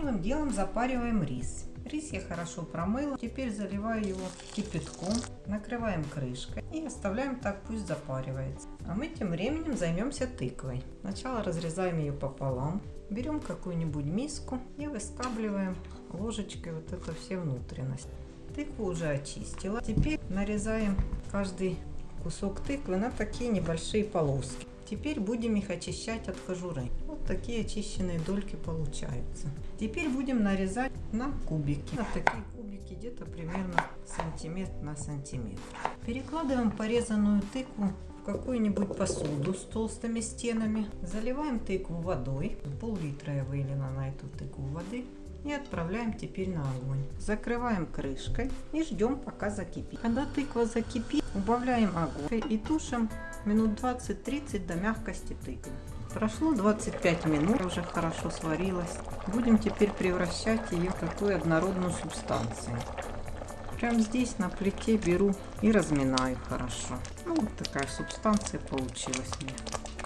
Первым делом запариваем рис. Рис я хорошо промыла. Теперь заливаю его кипятком, накрываем крышкой и оставляем так, пусть запаривается. А мы тем временем займемся тыквой. Сначала разрезаем ее пополам. Берем какую-нибудь миску и выскабливаем ложечкой вот это все внутренности. Тыкву уже очистила. Теперь нарезаем каждый кусок тыквы на такие небольшие полоски. Теперь будем их очищать от кожуры. Вот такие очищенные дольки получаются. Теперь будем нарезать на кубики. На такие кубики где-то примерно сантиметр на сантиметр. Перекладываем порезанную тыкву в какую-нибудь посуду с толстыми стенами. Заливаем тыкву водой. Пол-литра я вылила на эту тыкву воды и отправляем теперь на огонь. Закрываем крышкой и ждем пока закипит. Когда тыква закипит, убавляем огонь и тушим минут 20-30 до мягкости тыквы. Прошло 25 минут, уже хорошо сварилась. Будем теперь превращать ее в такую однородную субстанцию. Прям здесь на плите беру и разминаю хорошо. Ну, вот такая субстанция получилась мне.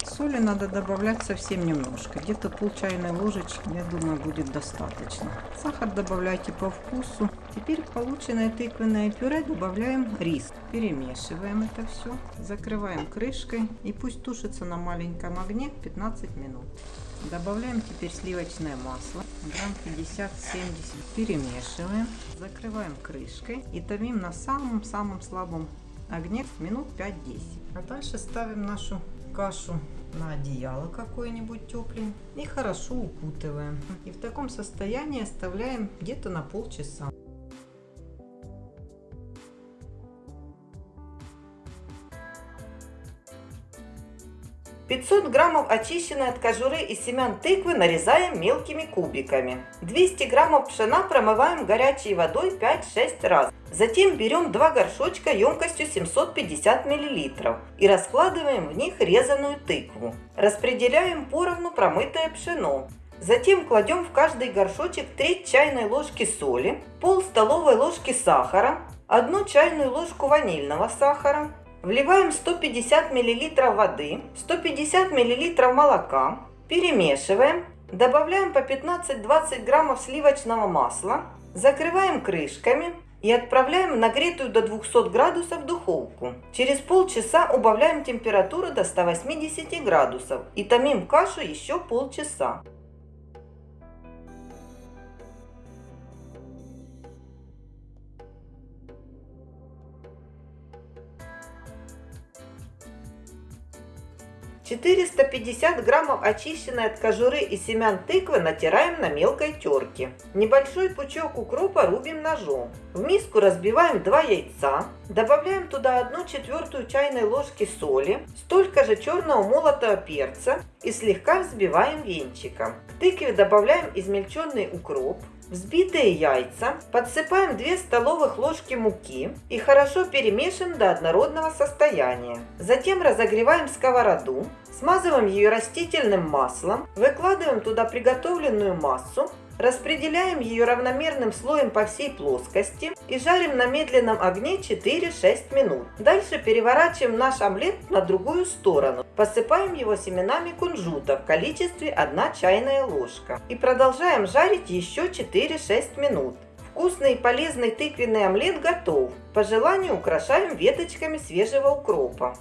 Соли надо добавлять совсем немножко, где-то пол чайной ложечки, я думаю, будет достаточно. Сахар добавляйте по вкусу. Теперь полученное тыквенное пюре добавляем рис. Перемешиваем это все, закрываем крышкой и пусть тушится на маленьком огне 15 минут. Добавляем теперь сливочное масло, грамм 50-70. Перемешиваем, закрываем крышкой и томим на самом-самом слабом огне минут 5-10. А дальше ставим нашу кашу на одеяло какое-нибудь тепленькое и хорошо укутываем. И в таком состоянии оставляем где-то на полчаса. 500 граммов очищенной от кожуры и семян тыквы нарезаем мелкими кубиками. 200 граммов пшена промываем горячей водой 5-6 раз. Затем берем два горшочка емкостью 750 мл и раскладываем в них резаную тыкву. Распределяем поровну промытое пшено. Затем кладем в каждый горшочек треть чайной ложки соли, пол столовой ложки сахара, одну чайную ложку ванильного сахара, Вливаем 150 мл воды, 150 мл молока, перемешиваем, добавляем по 15-20 граммов сливочного масла, закрываем крышками и отправляем в нагретую до 200 градусов духовку. Через полчаса убавляем температуру до 180 градусов и томим кашу еще полчаса. 450 граммов очищенной от кожуры и семян тыквы натираем на мелкой терке. Небольшой пучок укропа рубим ножом. В миску разбиваем 2 яйца. Добавляем туда 1 четвертую чайной ложки соли, столько же черного молотого перца и слегка взбиваем венчиком. К тыкве добавляем измельченный укроп, взбитые яйца, подсыпаем 2 столовых ложки муки и хорошо перемешиваем до однородного состояния. Затем разогреваем сковороду, смазываем ее растительным маслом, выкладываем туда приготовленную массу, Распределяем ее равномерным слоем по всей плоскости и жарим на медленном огне 4-6 минут. Дальше переворачиваем наш омлет на другую сторону. Посыпаем его семенами кунжута в количестве 1 чайная ложка. И продолжаем жарить еще 4-6 минут. Вкусный и полезный тыквенный омлет готов. По желанию украшаем веточками свежего укропа.